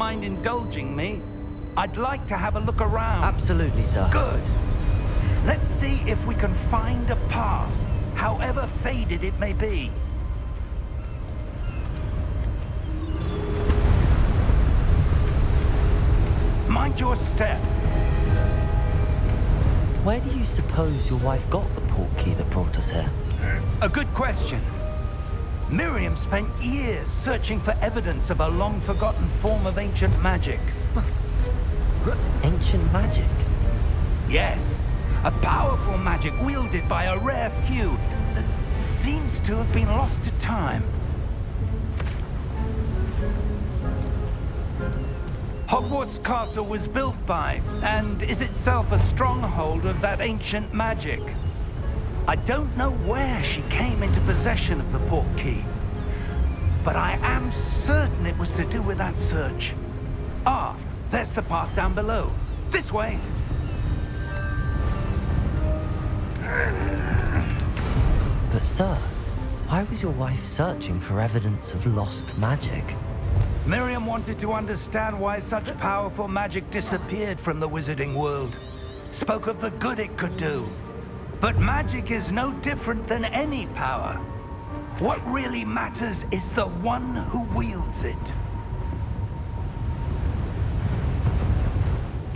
mind indulging me, I'd like to have a look around. Absolutely, sir. Good. Let's see if we can find a path, however faded it may be. Mind your step. Where do you suppose your wife got the portkey that brought us here? A good question. Miriam spent years searching for evidence of a long-forgotten form of ancient magic. Ancient magic? Yes, a powerful magic wielded by a rare few that seems to have been lost to time. Hogwarts Castle was built by, and is itself a stronghold of that ancient magic. I don't know where she came into possession of the port key, but I am certain it was to do with that search. Ah, there's the path down below. This way. But sir, why was your wife searching for evidence of lost magic? Miriam wanted to understand why such powerful magic disappeared from the wizarding world. Spoke of the good it could do. But magic is no different than any power. What really matters is the one who wields it.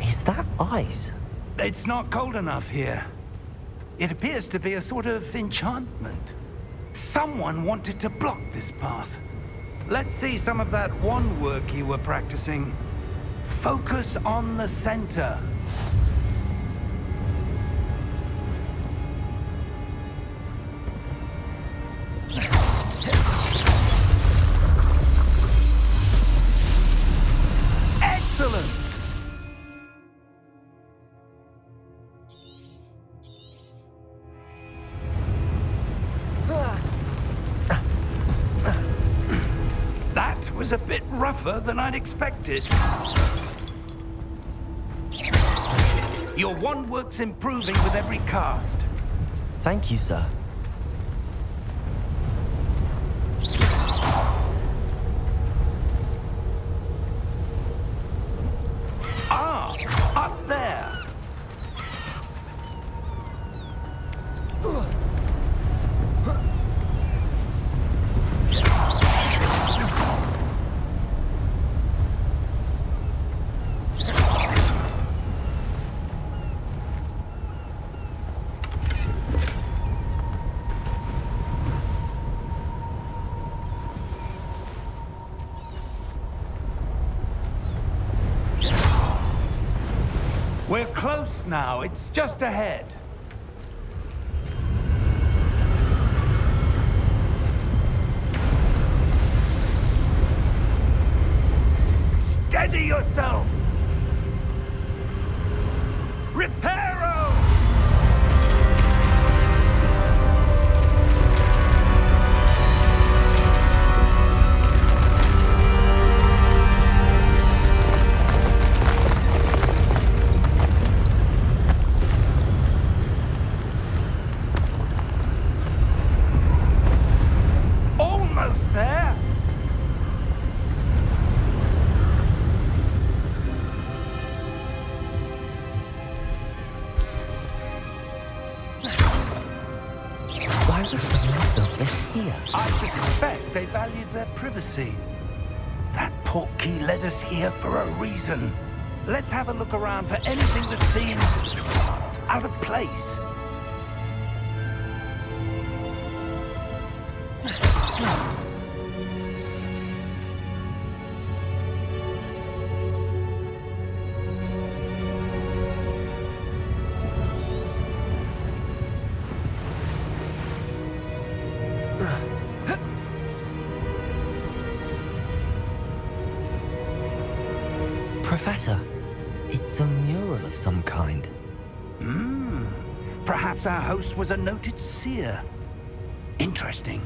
Is that ice? It's not cold enough here. It appears to be a sort of enchantment. Someone wanted to block this path. Let's see some of that wand work you were practicing. Focus on the center. A bit rougher than I'd expected. Your wand work's improving with every cast. Thank you, sir. It's just ahead. Reason. Let's have a look around for anything that seems out of place. Host was a noted seer. Interesting.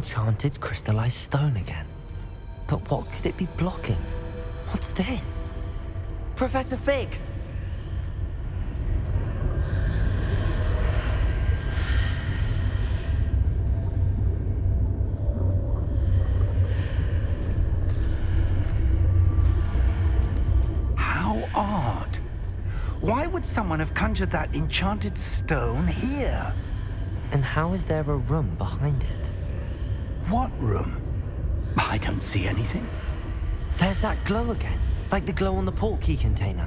Enchanted crystallized stone again. But what could it be blocking? What's this? Professor Fig! How odd. Why would someone have conjured that enchanted stone here? And how is there a room behind it? What room? I don't see anything. There's that glow again, like the glow on the portkey container.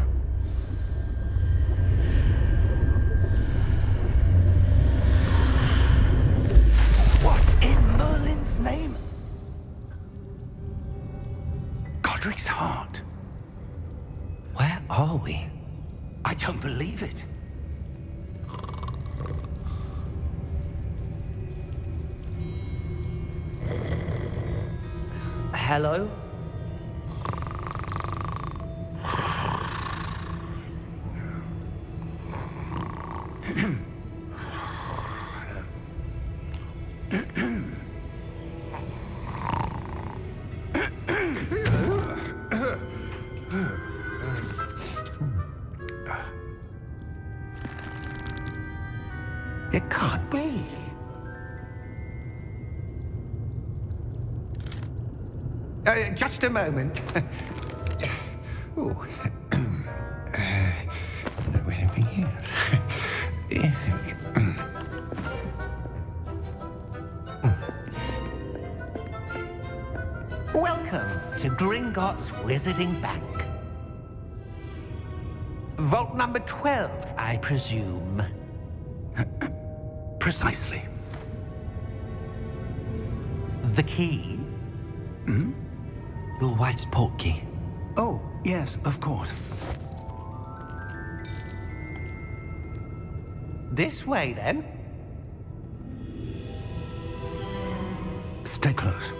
What in Merlin's name? Godric's heart. Where are we? I don't believe it. Hello? Just a moment. oh. uh, anything here? Welcome to Gringotts Wizarding Bank. Vault number 12, I presume. Precisely. The key? Wife's portkey. Oh, yes, of course. This way, then. Stay close.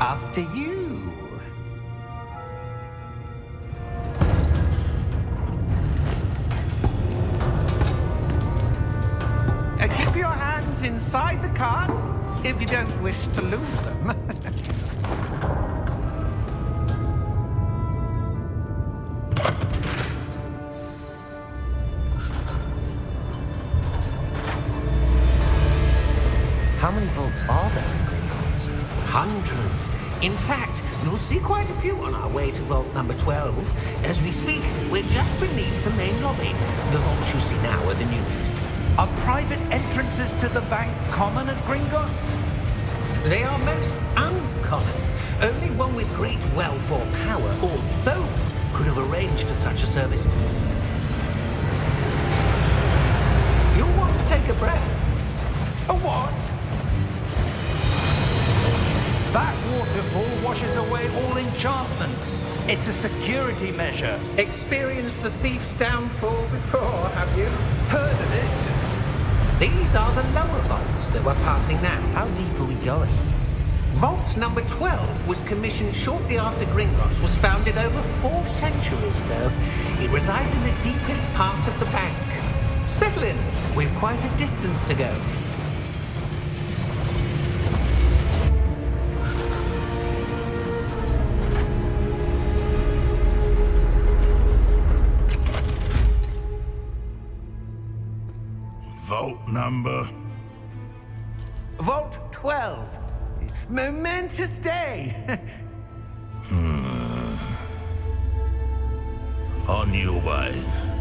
After you. Cart if you don't wish to lose them. Service. You'll want to take a breath. A what? That waterfall washes away all enchantments. It's a security measure. Experienced the thief's downfall before, have you? Heard of it? These are the lower vaults that we're passing now. How deep are we going? Vault number 12 was commissioned shortly after Gringotts was founded over four centuries ago. It resides in the deepest part of the bank. Settle in. We've quite a distance to go. Vault number. Day. Hmm. On your way.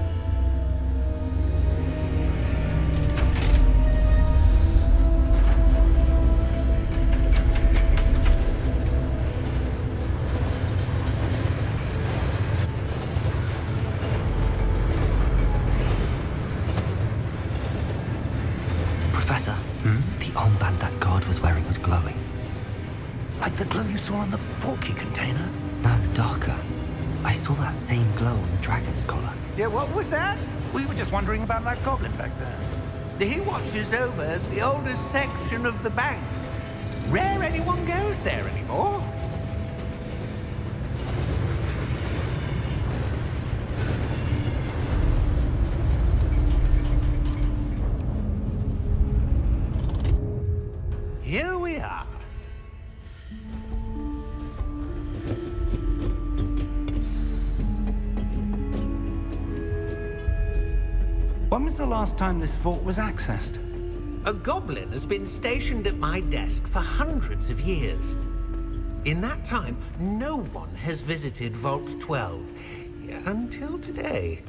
What was that? We were just wondering about that goblin back there. He watches over the oldest section of the bank. Rare anyone goes there anymore. When was the last time this vault was accessed? A goblin has been stationed at my desk for hundreds of years. In that time, no one has visited Vault 12. Until today.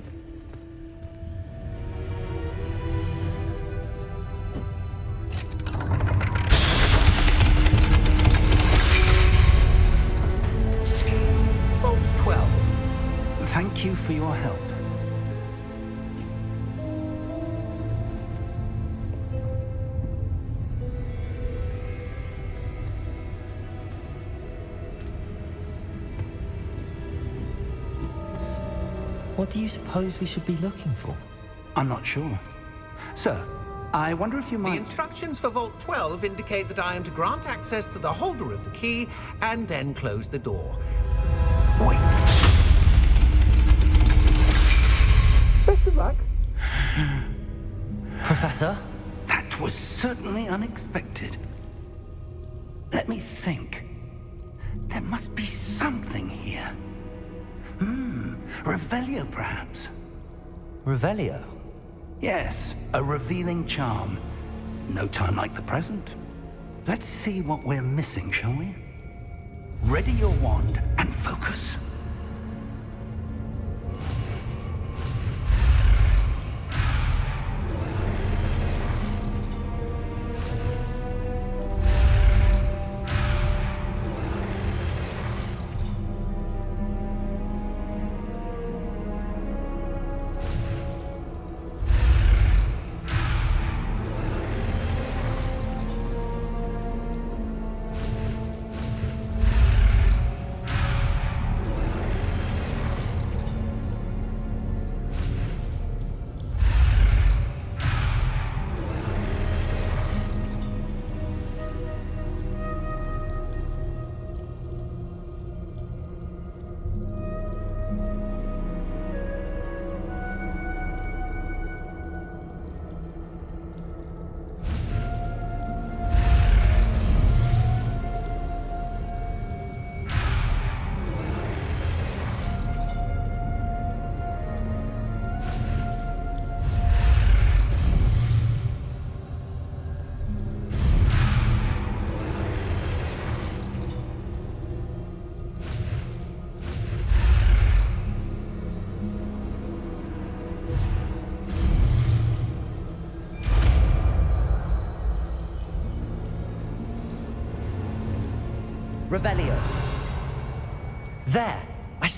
You suppose we should be looking for? I'm not sure. Sir, I wonder if you might... The instructions for Vault 12 indicate that I am to grant access to the holder of the key and then close the door. Wait! Best of luck. Professor? That was certainly unexpected. Let me think. There must be something here. Hmm, Revelio perhaps? Revelio? Yes, a revealing charm. No time like the present. Let's see what we're missing, shall we? Ready your wand and focus.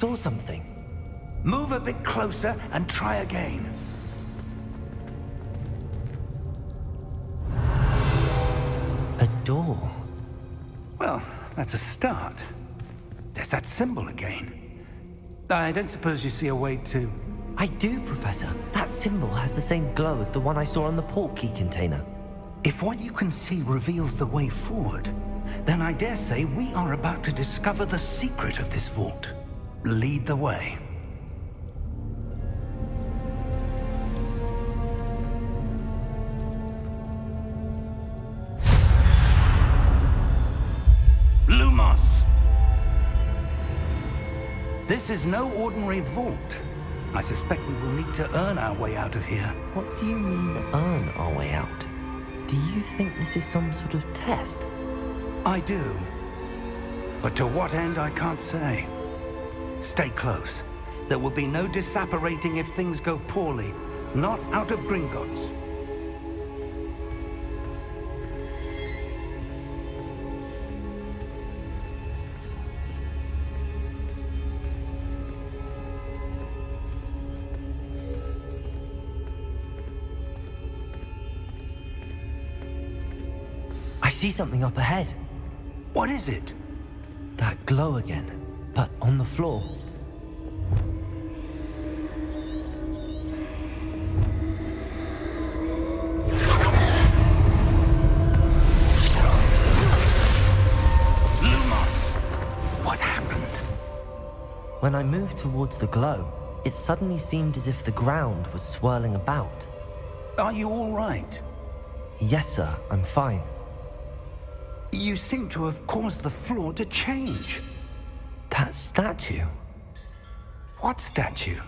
Saw something. Move a bit closer and try again. A door. Well, that's a start. There's that symbol again. I don't suppose you see a way to... I do, Professor. That symbol has the same glow as the one I saw on the port key container. If what you can see reveals the way forward, then I dare say we are about to discover the secret of this vault. Lead the way. Lumos! This is no ordinary vault. I suspect we will need to earn our way out of here. What do you mean, earn our way out? Do you think this is some sort of test? I do. But to what end, I can't say. Stay close. There will be no disapparating if things go poorly. Not out of Gringotts. I I see something up ahead. What is it? That glow again, but on the floor. Lumos! What happened? When I moved towards the glow, it suddenly seemed as if the ground was swirling about. Are you all right? Yes, sir, I'm fine. You seem to have caused the floor to change. That statue. What statue?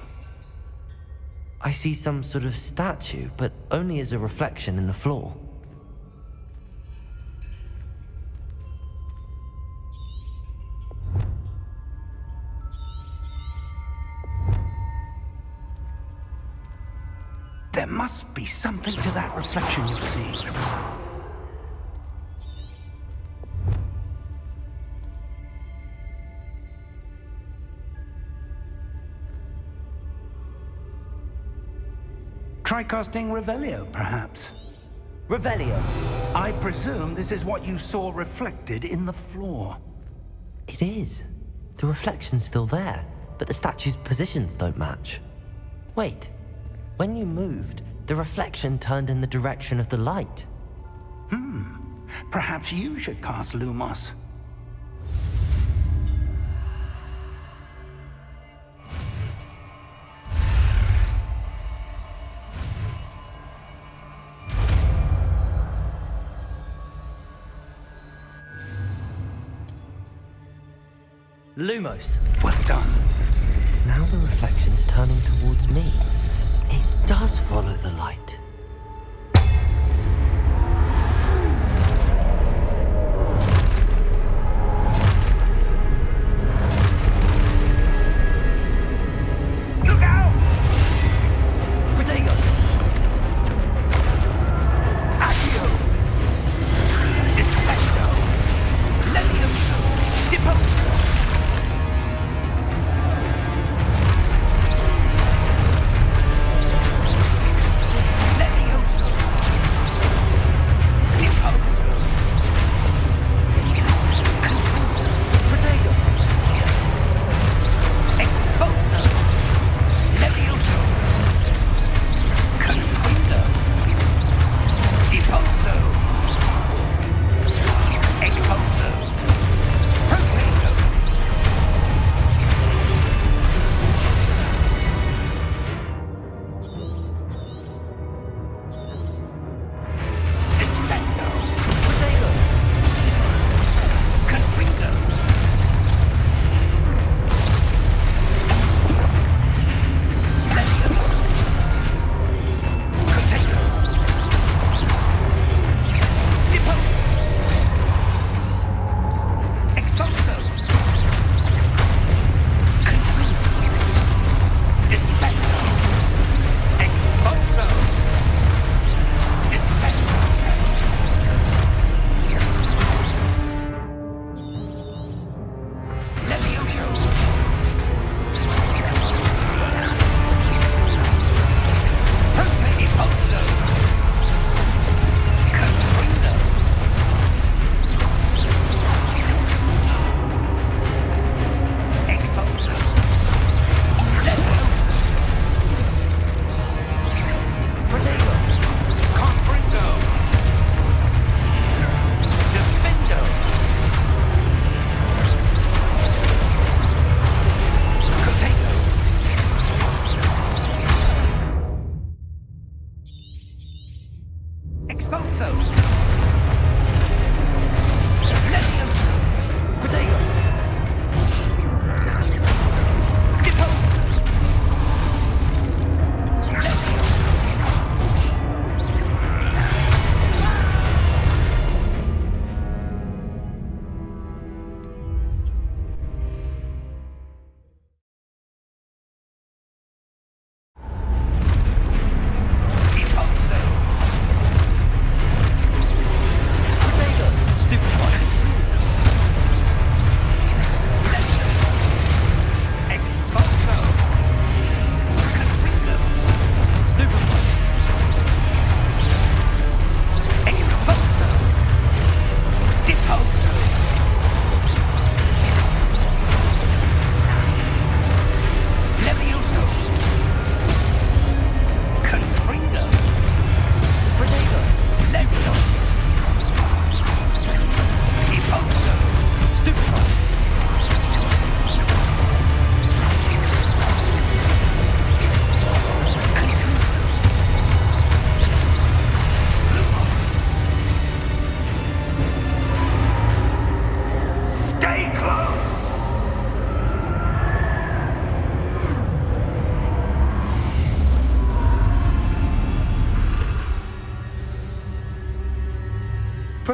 I see some sort of statue, but only as a reflection in the floor. There must be something to that reflection Try casting Revelio, perhaps. Revelio! I presume this is what you saw reflected in the floor. It is. The reflection's still there, but the statue's positions don't match. Wait. When you moved, the reflection turned in the direction of the light. Hmm. Perhaps you should cast Lumos. Lumos! Well done. Now the reflection is turning towards me. It does follow the light.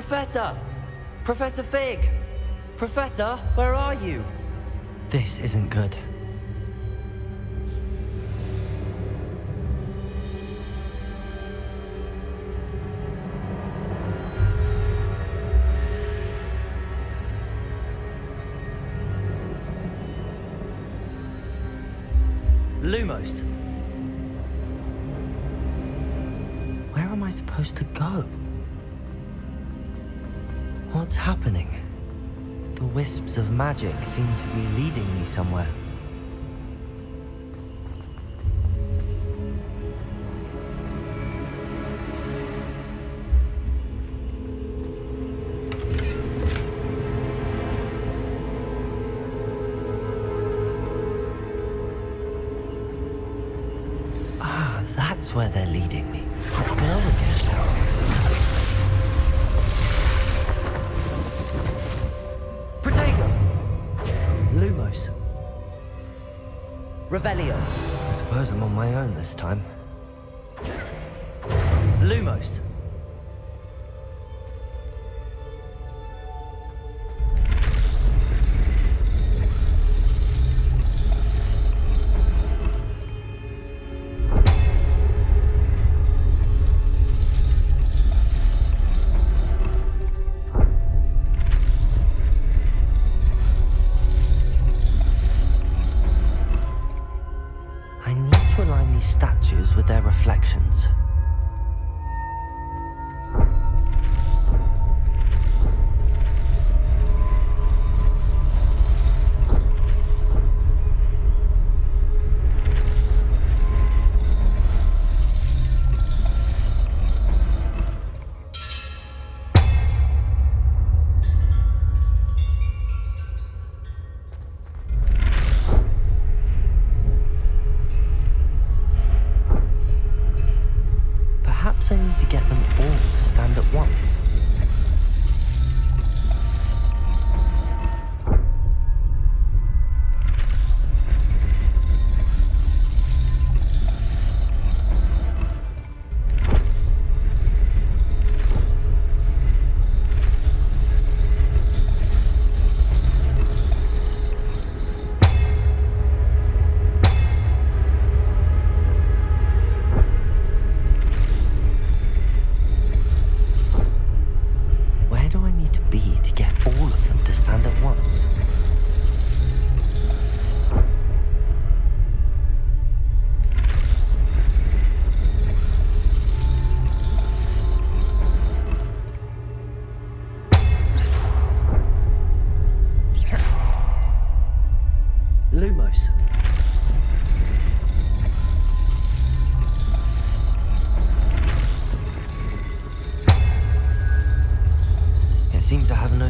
Professor! Professor Fig! Professor, where are you? This isn't good. Lumos. Of magic seem to be leading me somewhere. Revelio. I suppose I'm on my own this time. Lumos.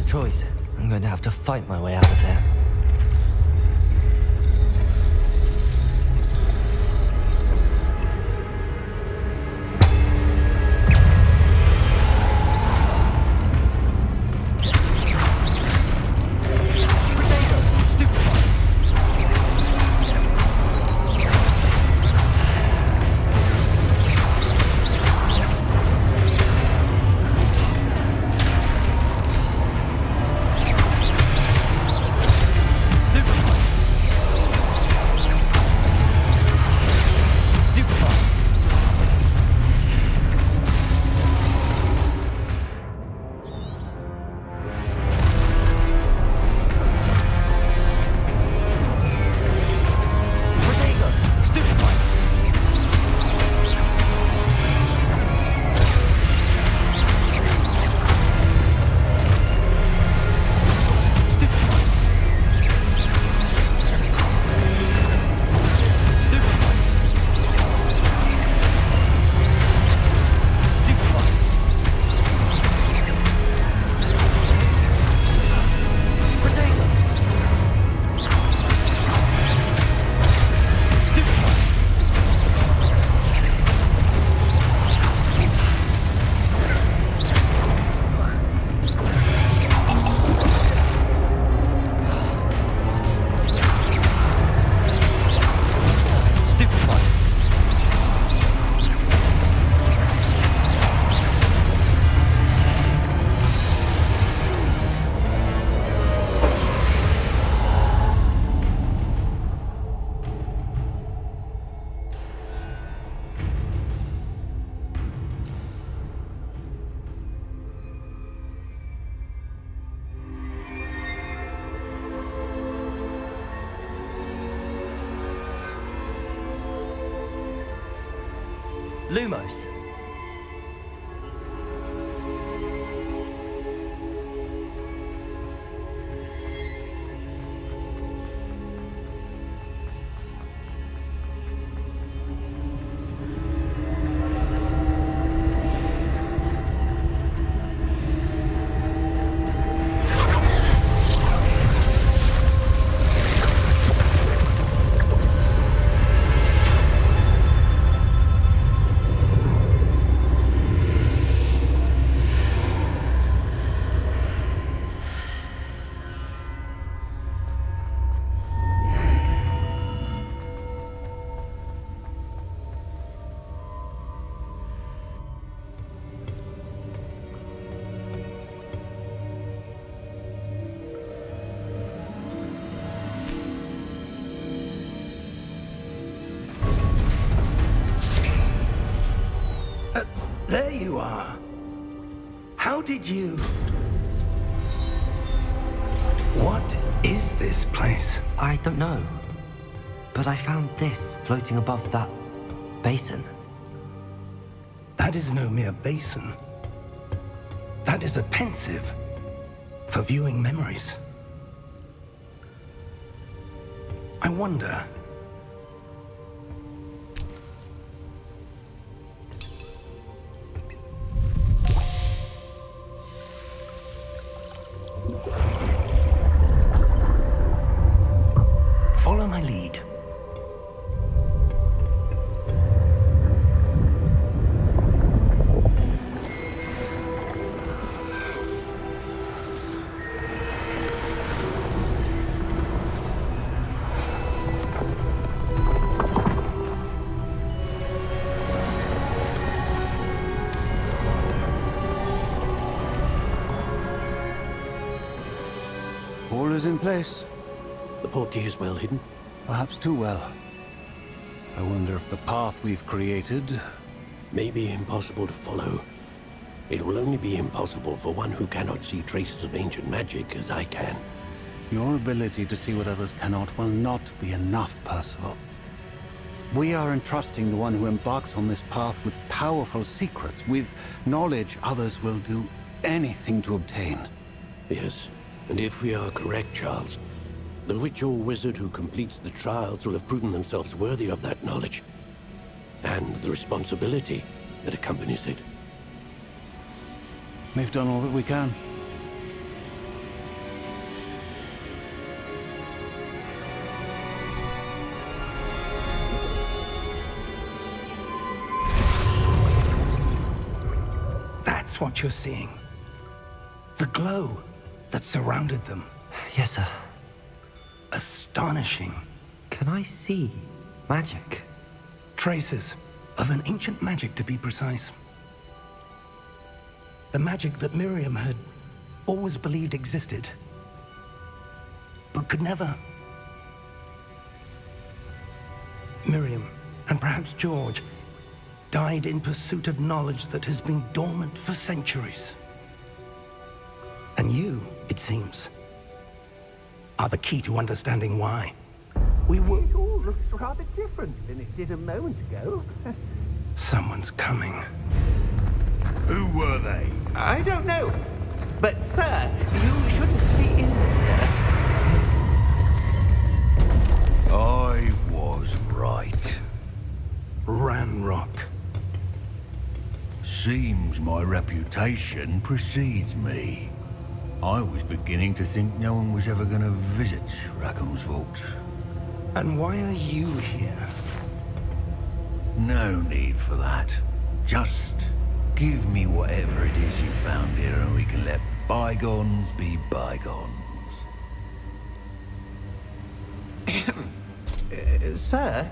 Choice. I'm going to have to fight my way out of there. Lumos. Did you... What is this place? I don't know. But I found this floating above that basin. That is no mere basin. That is a Pensieve for viewing memories. I wonder... in place. The portkey is well hidden. Perhaps too well. I wonder if the path we've created... May be impossible to follow. It will only be impossible for one who cannot see traces of ancient magic as I can. Your ability to see what others cannot will not be enough, Percival. We are entrusting the one who embarks on this path with powerful secrets, with knowledge others will do anything to obtain. Yes, and if we are correct, Charles, the witch or wizard who completes the trials will have proven themselves worthy of that knowledge. And the responsibility that accompanies it. We've done all that we can. That's what you're seeing. The glow that surrounded them. Yes, sir. Astonishing. Can I see magic? Traces of an ancient magic, to be precise. The magic that Miriam had always believed existed, but could never. Miriam, and perhaps George, died in pursuit of knowledge that has been dormant for centuries. And you, it seems, are the key to understanding why. We were... It all looks rather different than it did a moment ago. Someone's coming. Who were they? I don't know. But, sir, you shouldn't be in there. I was right. Ranrock. Seems my reputation precedes me. I was beginning to think no one was ever going to visit Rackham's Vault. And why are you here? No need for that. Just give me whatever it is you found here and we can let bygones be bygones. Uh, sir,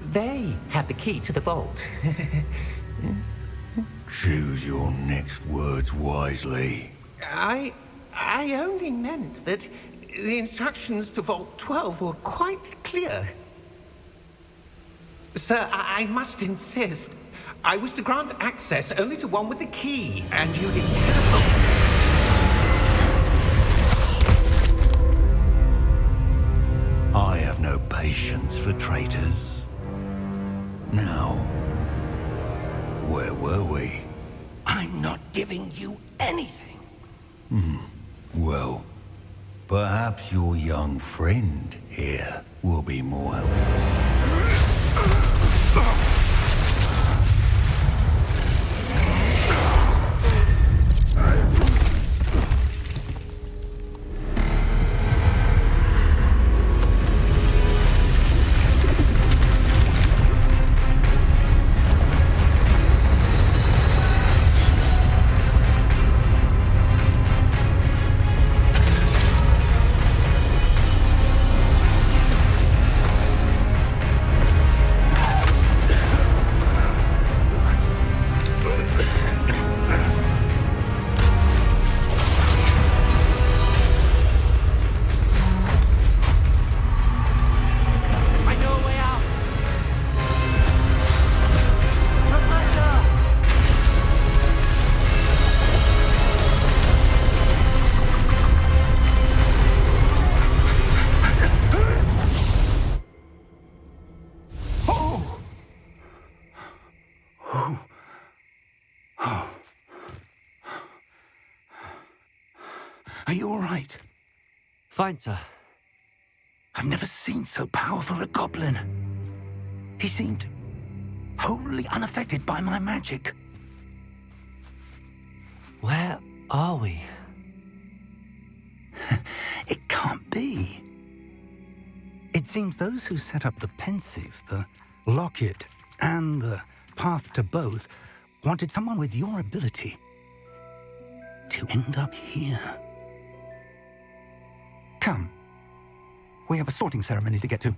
they have the key to the vault. Choose your next words wisely. I... I only meant that the instructions to Vault 12 were quite clear. Sir, I, I must insist. I was to grant access only to one with the key, and you didn't have I have no patience for traitors. Now, Where were we? I'm not giving you anything. Hmm. Well, perhaps your young friend here will be more helpful. Fine, sir. I've never seen so powerful a goblin. He seemed wholly unaffected by my magic. Where are we? It can't be. It seems those who set up the Pensieve, the locket, and the path to both wanted someone with your ability to end up here. Come. We have a sorting ceremony to get to.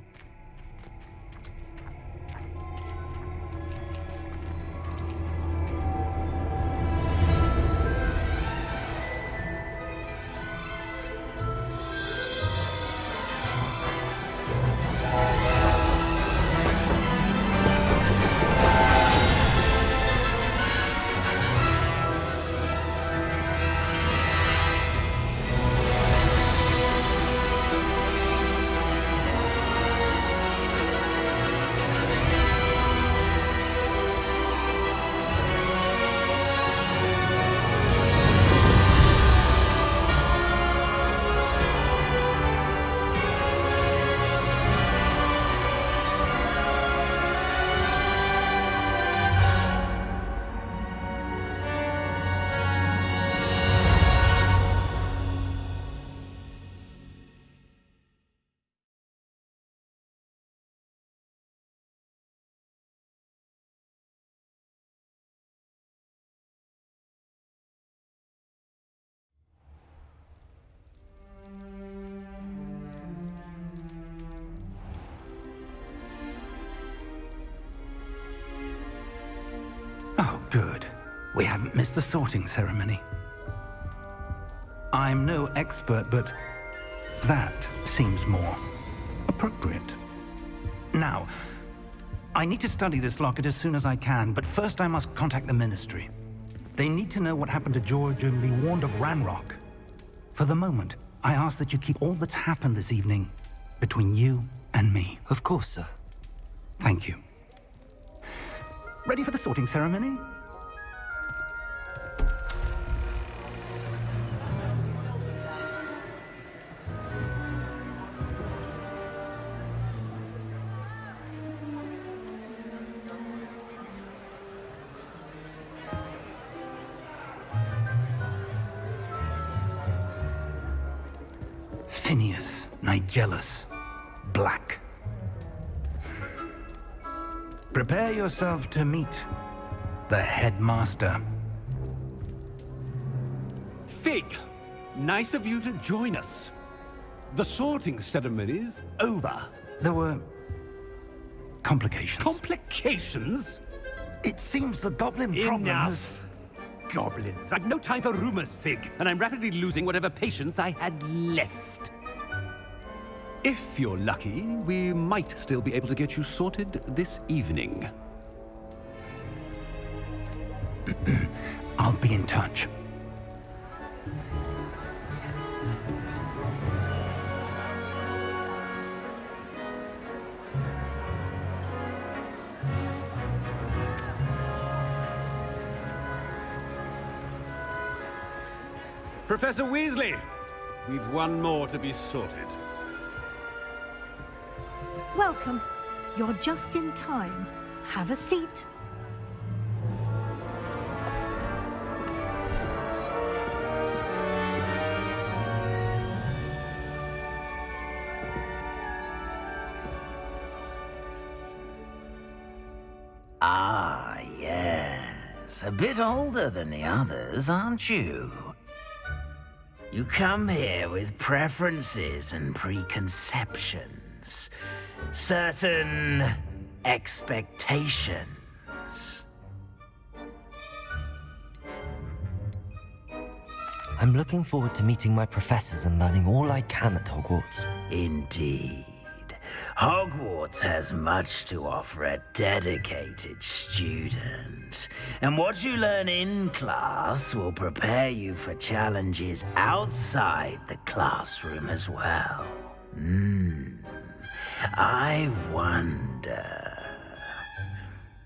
We haven't missed the sorting ceremony. I'm no expert, but that seems more appropriate. Now, I need to study this locket as soon as I can, but first I must contact the Ministry. They need to know what happened to George and be warned of Ranrock. For the moment, I ask that you keep all that's happened this evening between you and me. Of course, sir. Thank you. Ready for the sorting ceremony? Yourself to meet the headmaster. Fig, nice of you to join us. The sorting ceremony's over. There were complications. Complications? it seems the goblin problem has... Enough. Goblins. I've no time for rumors, Fig, and I'm rapidly losing whatever patience I had left. If you're lucky, we might still be able to get you sorted this evening. I'll be in touch. Professor Weasley, we've one more to be sorted. Welcome. You're just in time. Have a seat. Bit older than the others, aren't you? You come here with preferences and preconceptions. Certain expectations. I'm looking forward to meeting my professors and learning all I can at Hogwarts. Indeed. Hogwarts has much to offer a dedicated student. And what you learn in class will prepare you for challenges outside the classroom as well. Hmm. I wonder.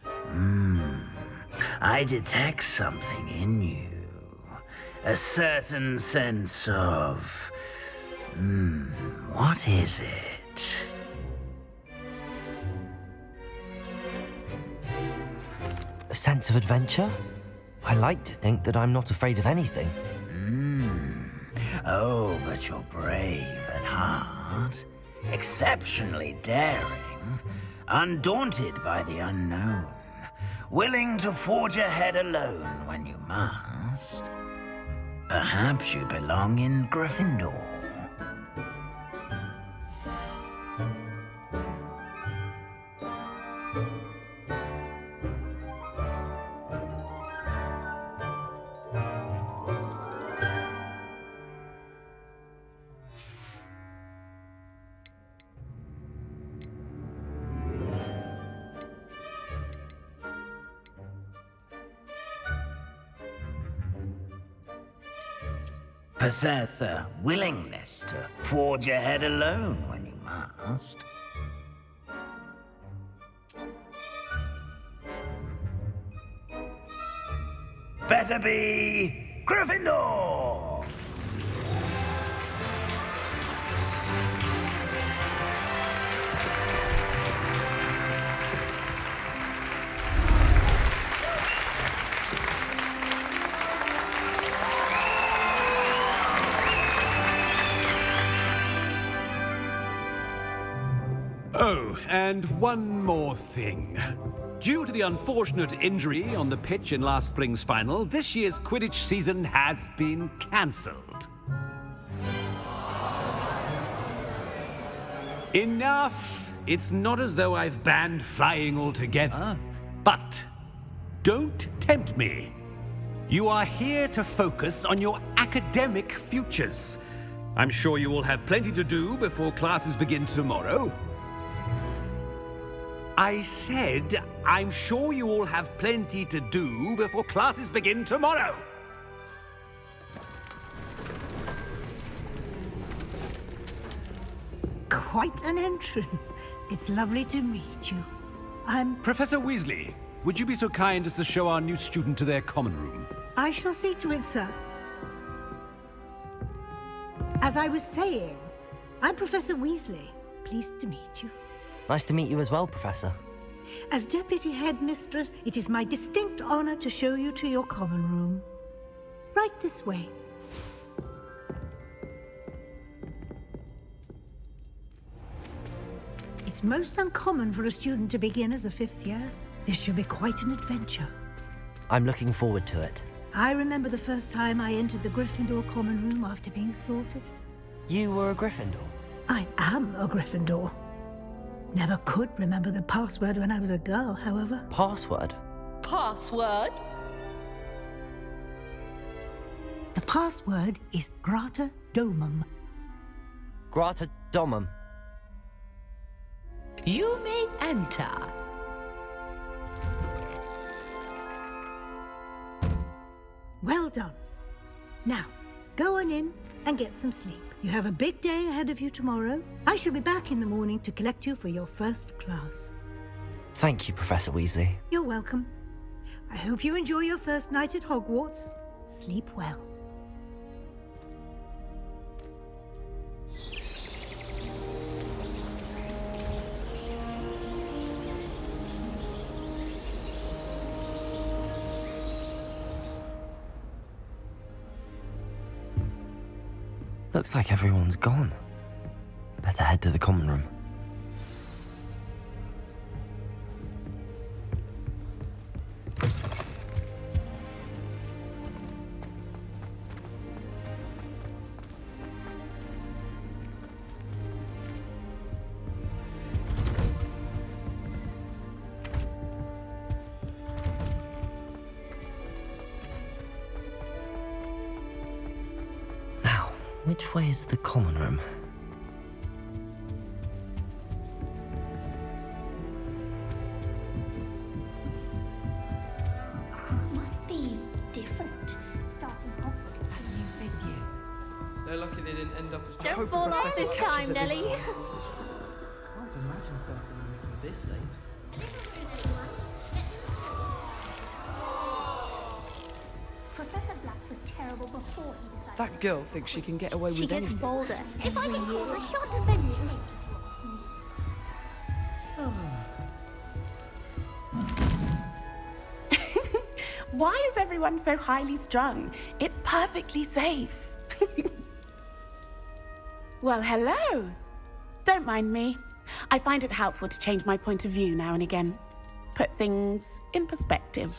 Hmm. I detect something in you. A certain sense of. Hmm. What is it? A sense of adventure? I like to think that I'm not afraid of anything. Hmm. Oh, but you're brave at heart, exceptionally daring, undaunted by the unknown, willing to forge ahead alone when you must. Perhaps you belong in Gryffindor. Possess a willingness to forge ahead alone when you must. Better be Gryffindor! And one more thing. Due to the unfortunate injury on the pitch in last spring's final, this year's Quidditch season has been cancelled. Enough! It's not as though I've banned flying altogether. But don't tempt me. You are here to focus on your academic futures. I'm sure you will have plenty to do before classes begin tomorrow. I said, I'm sure you all have plenty to do before classes begin tomorrow. Quite an entrance. It's lovely to meet you. I'm... Professor Weasley, would you be so kind as to show our new student to their common room? I shall see to it, sir. As I was saying, I'm Professor Weasley. Pleased to meet you. Nice to meet you as well, Professor. As Deputy Headmistress, it is my distinct honor to show you to your common room. Right this way. It's most uncommon for a student to begin as a fifth year. This should be quite an adventure. I'm looking forward to it. I remember the first time I entered the Gryffindor common room after being sorted. You were a Gryffindor. I am a Gryffindor. Never could remember the password when I was a girl, however. Password? Password? The password is Grata Domum. Grata Domum. You may enter. Well done. Now, go on in and get some sleep. You have a big day ahead of you tomorrow. I shall be back in the morning to collect you for your first class. Thank you, Professor Weasley. You're welcome. I hope you enjoy your first night at Hogwarts. Sleep well. Looks like everyone's gone. Better head to the common room. Which way is the common room? Girl thinks she can get away She with gets anything. bolder. If I get caught, I shan't defend you. Why is everyone so highly strung? It's perfectly safe. well, hello. Don't mind me. I find it helpful to change my point of view now and again. Put things in perspective.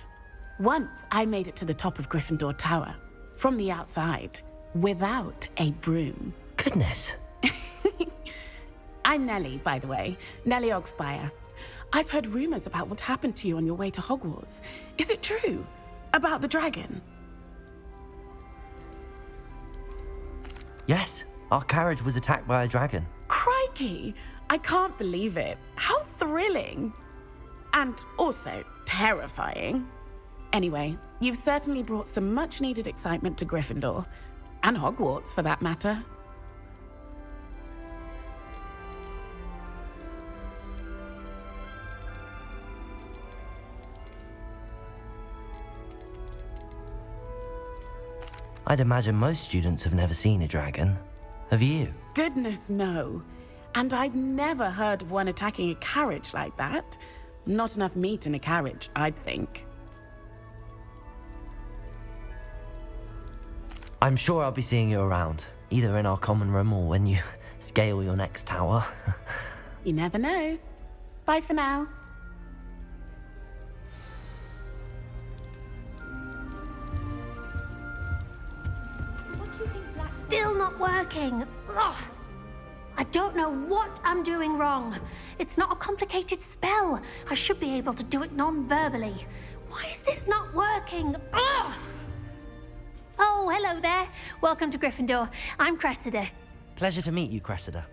Once I made it to the top of Gryffindor Tower, from the outside, without a broom. Goodness. I'm Nellie, by the way. Nellie Ogspire. I've heard rumors about what happened to you on your way to Hogwarts. Is it true? About the dragon? Yes, our carriage was attacked by a dragon. Crikey! I can't believe it. How thrilling! And also terrifying. Anyway, you've certainly brought some much needed excitement to Gryffindor. And Hogwarts, for that matter. I'd imagine most students have never seen a dragon. Have you? Goodness, no. And I've never heard of one attacking a carriage like that. Not enough meat in a carriage, I'd think. I'm sure I'll be seeing you around, either in our common room or when you scale your next tower. You never know. Bye for now. Still not working. Ugh. I don't know what I'm doing wrong. It's not a complicated spell. I should be able to do it non-verbally. Why is this not working? Ugh. Oh, hello there. Welcome to Gryffindor. I'm Cressida. Pleasure to meet you, Cressida.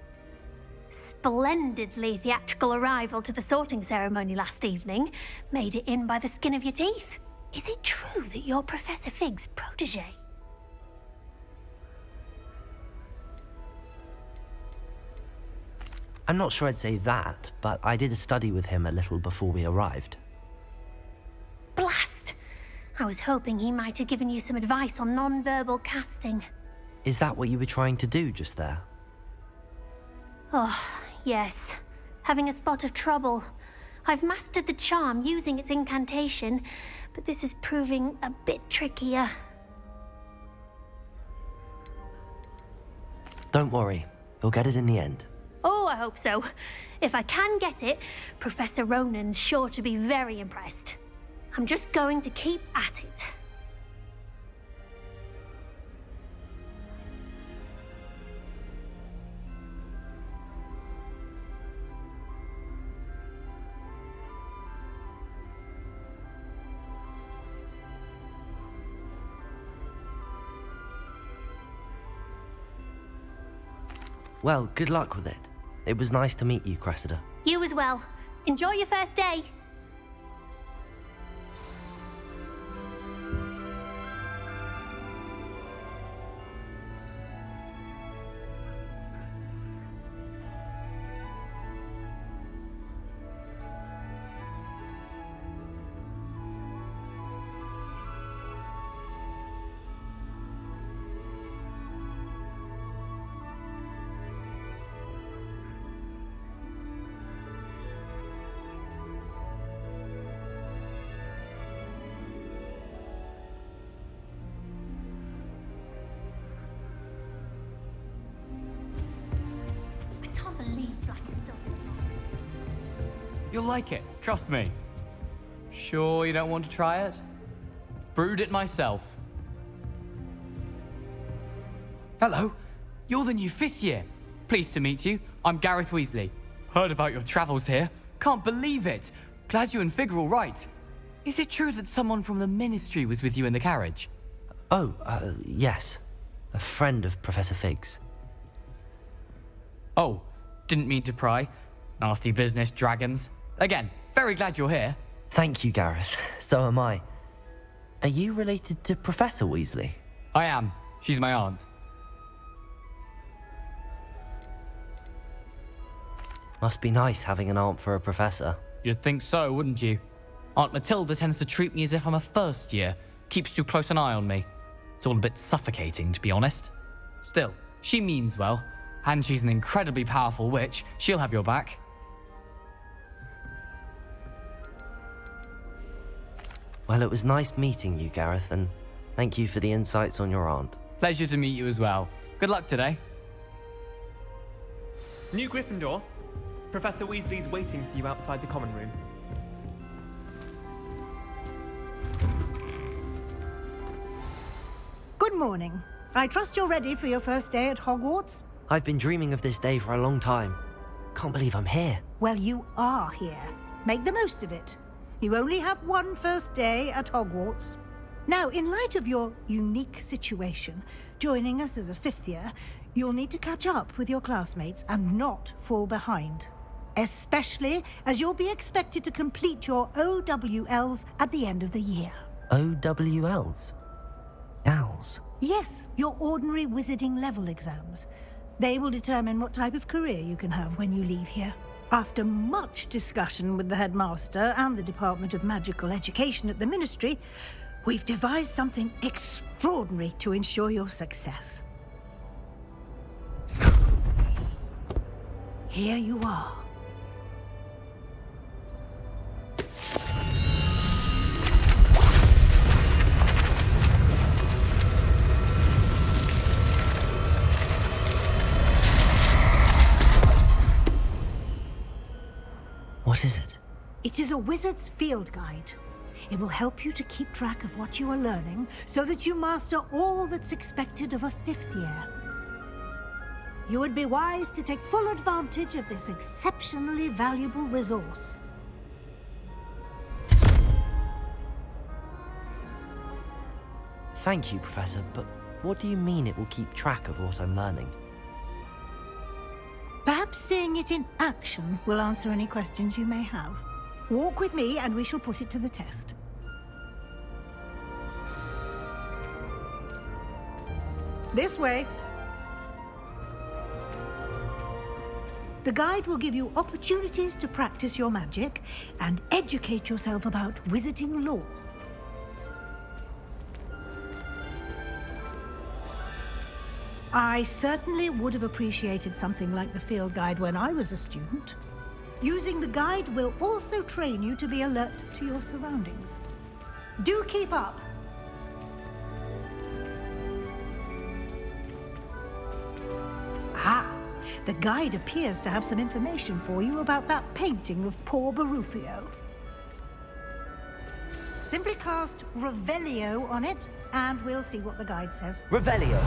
Splendidly theatrical arrival to the sorting ceremony last evening. Made it in by the skin of your teeth. Is it true that you're Professor Fig's protege? I'm not sure I'd say that, but I did a study with him a little before we arrived. Blast! I was hoping he might have given you some advice on non-verbal casting. Is that what you were trying to do just there? Oh, yes. Having a spot of trouble. I've mastered the charm using its incantation, but this is proving a bit trickier. Don't worry, you'll get it in the end. Oh, I hope so. If I can get it, Professor Ronen's sure to be very impressed. I'm just going to keep at it. Well, good luck with it. It was nice to meet you, Cressida. You as well. Enjoy your first day. You'll like it, trust me. Sure you don't want to try it? Brewed it myself. Hello, you're the new fifth year. Pleased to meet you. I'm Gareth Weasley. Heard about your travels here. Can't believe it. Glad you and Fig are all right. Is it true that someone from the Ministry was with you in the carriage? Oh, uh, yes. A friend of Professor Fig's. Oh, didn't mean to pry. Nasty business, dragons. Again, very glad you're here. Thank you, Gareth. So am I. Are you related to Professor Weasley? I am. She's my aunt. Must be nice having an aunt for a professor. You'd think so, wouldn't you? Aunt Matilda tends to treat me as if I'm a first year, keeps too close an eye on me. It's all a bit suffocating, to be honest. Still, she means well, and she's an incredibly powerful witch. She'll have your back. Well, it was nice meeting you, Gareth, and thank you for the insights on your aunt. Pleasure to meet you as well. Good luck today. New Gryffindor. Professor Weasley's waiting for you outside the common room. Good morning. I trust you're ready for your first day at Hogwarts? I've been dreaming of this day for a long time. Can't believe I'm here. Well, you are here. Make the most of it. You only have one first day at Hogwarts. Now, in light of your unique situation, joining us as a fifth year, you'll need to catch up with your classmates and not fall behind. Especially as you'll be expected to complete your OWLs at the end of the year. OWLs? Owls? Yes, your ordinary wizarding level exams. They will determine what type of career you can have when you leave here. After much discussion with the headmaster and the Department of Magical Education at the Ministry, we've devised something extraordinary to ensure your success. Here you are. What is it? It is a wizard's field guide. It will help you to keep track of what you are learning so that you master all that's expected of a fifth year. You would be wise to take full advantage of this exceptionally valuable resource. Thank you, Professor, but what do you mean it will keep track of what I'm learning? Perhaps seeing it in action will answer any questions you may have. Walk with me and we shall put it to the test. This way. The guide will give you opportunities to practice your magic and educate yourself about wizarding lore. I certainly would have appreciated something like the field guide when I was a student. Using the guide will also train you to be alert to your surroundings. Do keep up! Ah, the guide appears to have some information for you about that painting of poor Baruffio. Simply cast Revelio on it, and we'll see what the guide says. Revelio!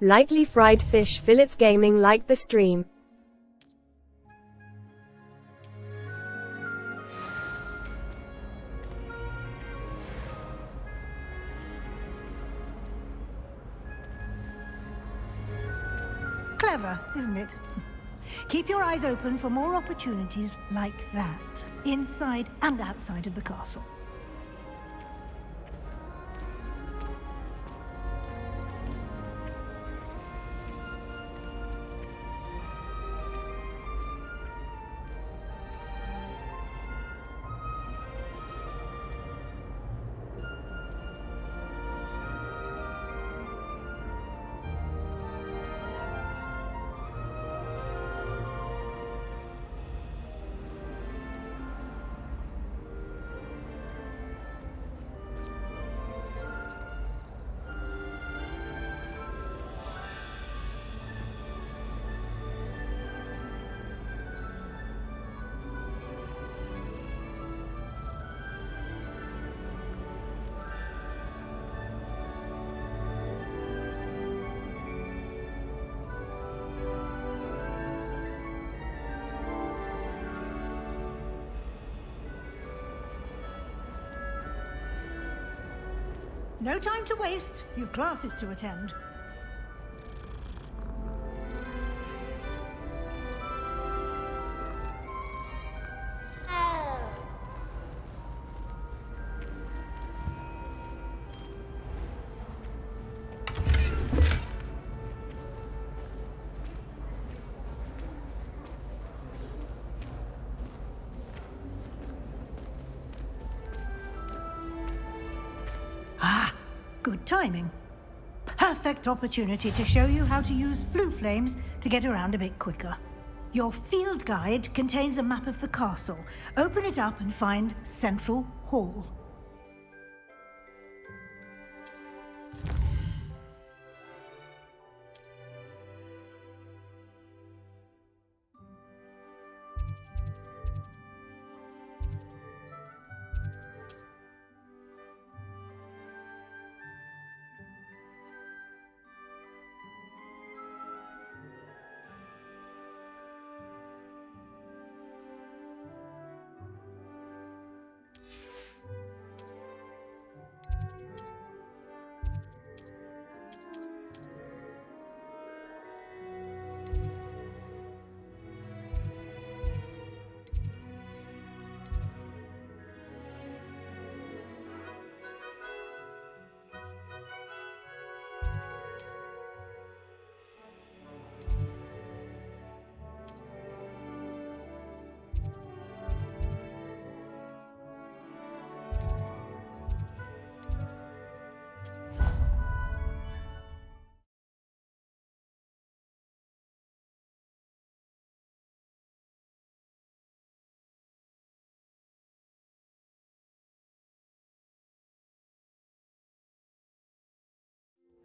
Lightly fried fish fillets gaming like the stream. Clever, isn't it? Keep your eyes open for more opportunities like that, inside and outside of the castle. No time to waste. You've classes to attend. Timing. Perfect opportunity to show you how to use flue flames to get around a bit quicker. Your field guide contains a map of the castle. Open it up and find Central Hall.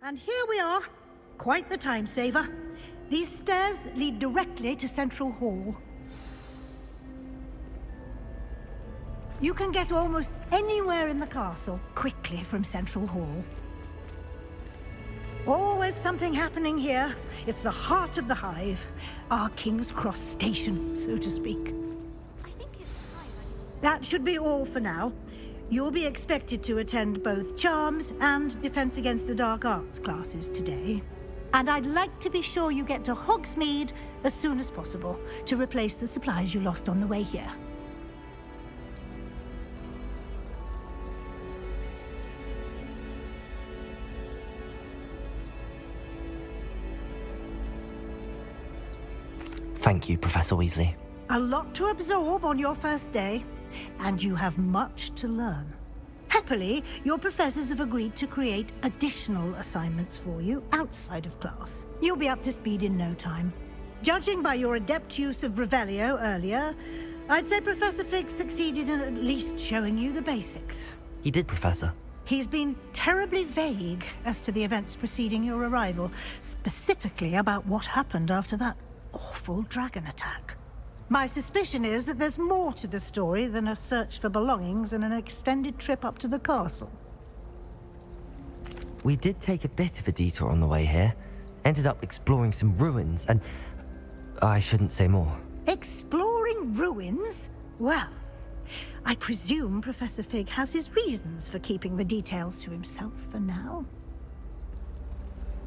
And here we are. Quite the time saver. These stairs lead directly to Central Hall. You can get almost anywhere in the castle quickly from Central Hall. Always something happening here. It's the heart of the hive. Our King's Cross station, so to speak. That should be all for now. You'll be expected to attend both Charms and Defense Against the Dark Arts classes today. And I'd like to be sure you get to Hogsmeade as soon as possible to replace the supplies you lost on the way here. Thank you, Professor Weasley. A lot to absorb on your first day, and you have much to learn. Happily, your professors have agreed to create additional assignments for you outside of class. You'll be up to speed in no time. Judging by your adept use of Revelio earlier, I'd say Professor Fig succeeded in at least showing you the basics. He did, Professor. He's been terribly vague as to the events preceding your arrival, specifically about what happened after that awful dragon attack. My suspicion is that there's more to the story than a search for belongings and an extended trip up to the castle. We did take a bit of a detour on the way here. Ended up exploring some ruins and... I shouldn't say more. Exploring ruins? Well, I presume Professor Fig has his reasons for keeping the details to himself for now.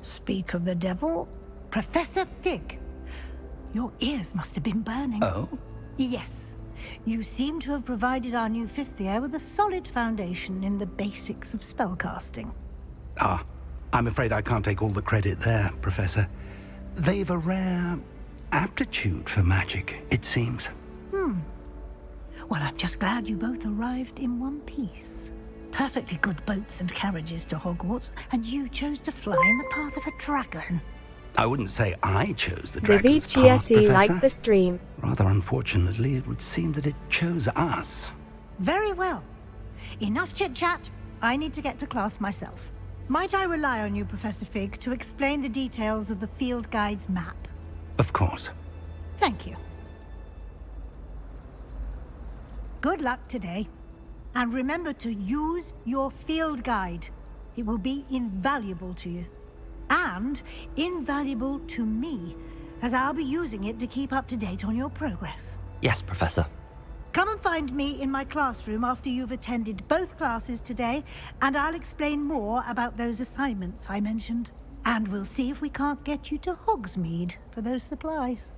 Speak of the devil, Professor Fig. Your ears must have been burning. Oh? Yes. You seem to have provided our new fifth year with a solid foundation in the basics of spellcasting. Ah, I'm afraid I can't take all the credit there, Professor. They've a rare aptitude for magic, it seems. Hmm. Well, I'm just glad you both arrived in one piece. Perfectly good boats and carriages to Hogwarts, and you chose to fly in the path of a dragon. I wouldn't say I chose the dragon's path, DVGSE Professor. like the stream. Rather unfortunately, it would seem that it chose us. Very well. Enough chit-chat. I need to get to class myself. Might I rely on you, Professor Fig, to explain the details of the field guide's map? Of course. Thank you. Good luck today. And remember to use your field guide. It will be invaluable to you. And invaluable to me, as I'll be using it to keep up to date on your progress. Yes, Professor. Come and find me in my classroom after you've attended both classes today, and I'll explain more about those assignments I mentioned. And we'll see if we can't get you to Hogsmeade for those supplies.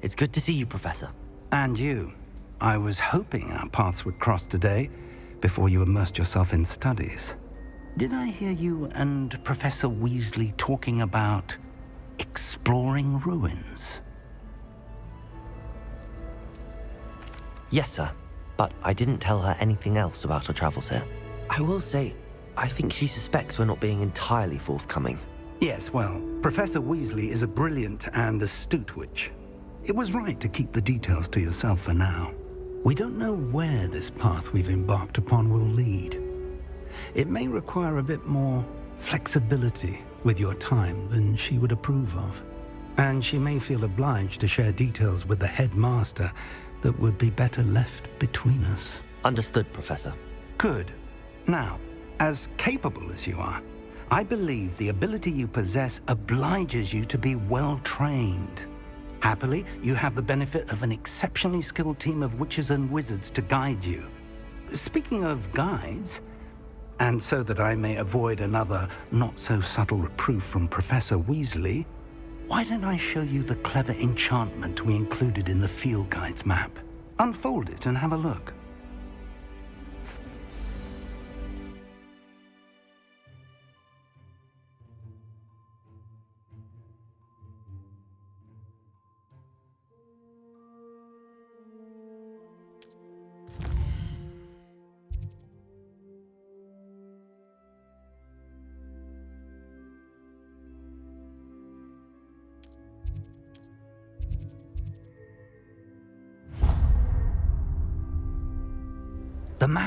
It's good to see you, Professor. And you. I was hoping our paths would cross today, before you immersed yourself in studies. Did I hear you and Professor Weasley talking about exploring ruins? Yes, sir. But I didn't tell her anything else about our travels here. I will say, I think she suspects we're not being entirely forthcoming. Yes, well, Professor Weasley is a brilliant and astute witch. It was right to keep the details to yourself for now. We don't know where this path we've embarked upon will lead. It may require a bit more flexibility with your time than she would approve of. And she may feel obliged to share details with the headmaster that would be better left between us. Understood, Professor. Good. Now, as capable as you are, I believe the ability you possess obliges you to be well trained. Happily, you have the benefit of an exceptionally skilled team of witches and wizards to guide you. Speaking of guides, and so that I may avoid another not-so-subtle reproof from Professor Weasley, why don't I show you the clever enchantment we included in the field guide's map? Unfold it and have a look.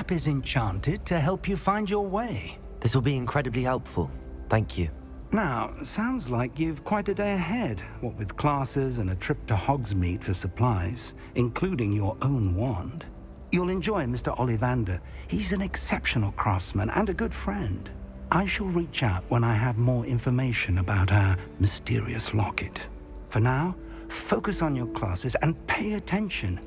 Map is enchanted to help you find your way. This will be incredibly helpful. Thank you. Now, sounds like you've quite a day ahead, what with classes and a trip to Hogsmeade for supplies, including your own wand. You'll enjoy Mr. Ollivander. He's an exceptional craftsman and a good friend. I shall reach out when I have more information about our mysterious locket. For now, focus on your classes and pay attention.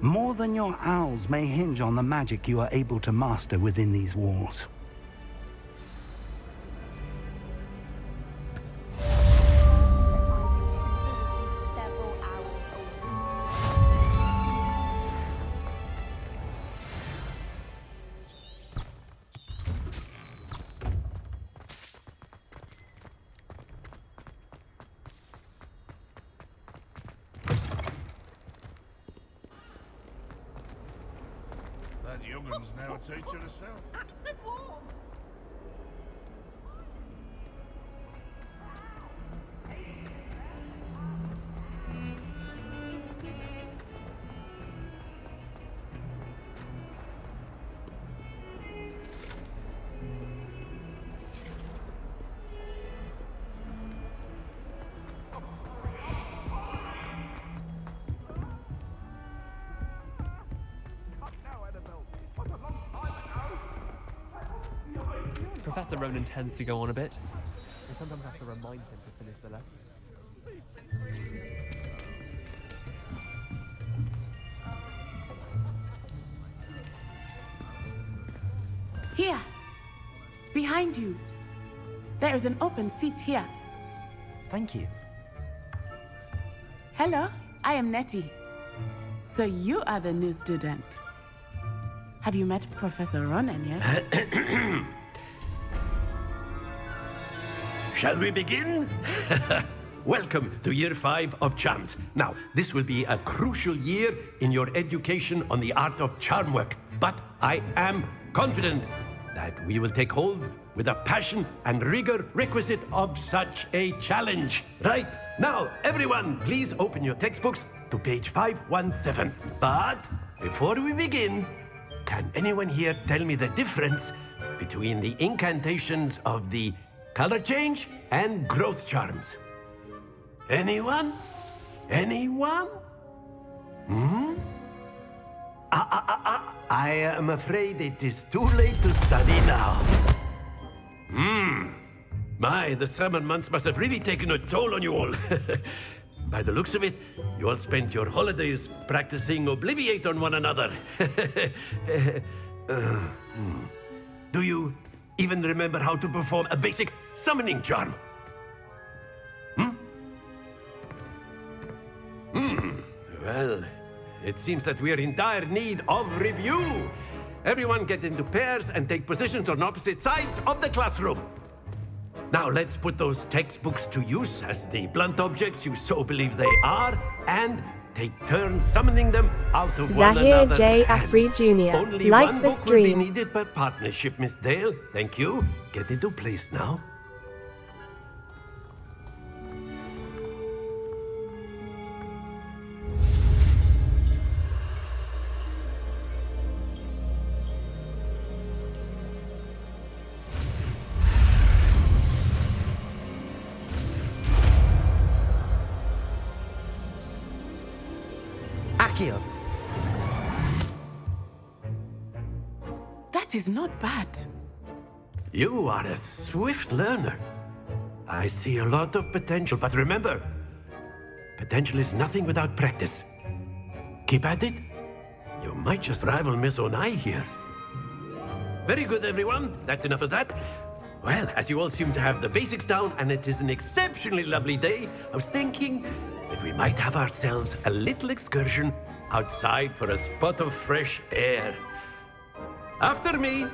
More than your owls may hinge on the magic you are able to master within these walls. That now a teacher herself. Professor Ronen tends to go on a bit. I sometimes have to remind him to finish the lesson. Here. Behind you. There is an open seat here. Thank you. Hello, I am Natty. So you are the new student. Have you met Professor Ronen yet? Shall we begin? Welcome to year five of charms. Now, this will be a crucial year in your education on the art of charm work, but I am confident that we will take hold with the passion and rigor requisite of such a challenge. Right, now, everyone, please open your textbooks to page 517. But before we begin, can anyone here tell me the difference between the incantations of the color change and growth charms? Anyone? Anyone? Hmm? Ah, ah, ah, ah. I am afraid it is too late to study now. Hmm. My, the summer months must have really taken a toll on you all. By the looks of it, you all spent your holidays practicing Obliviate on one another. Uh, hmm. Do you even remember how to perform a basic summoning charm? Hmm? Hmm. Well, it seems that we are in dire need of review. Everyone get into pairs and take positions on opposite sides of the classroom. Now let's put those textbooks to use as the blunt objects you so believe they are, and take turns summoning them out of one Zahir another's J. hands. Afri Jr. Only Like one the book will be needed per partnership, Miss Dale. Thank you. Get into place now. Bad. You are a swift learner. I see a lot of potential, but remember, potential is nothing without practice. Keep at it. You might just rival Miss Onai here. Very good, everyone. That's enough of that. Well, as you all seem to have the basics down, and it is an exceptionally lovely day, I was thinking that we might have ourselves a little excursion outside for a spot of fresh air. After me,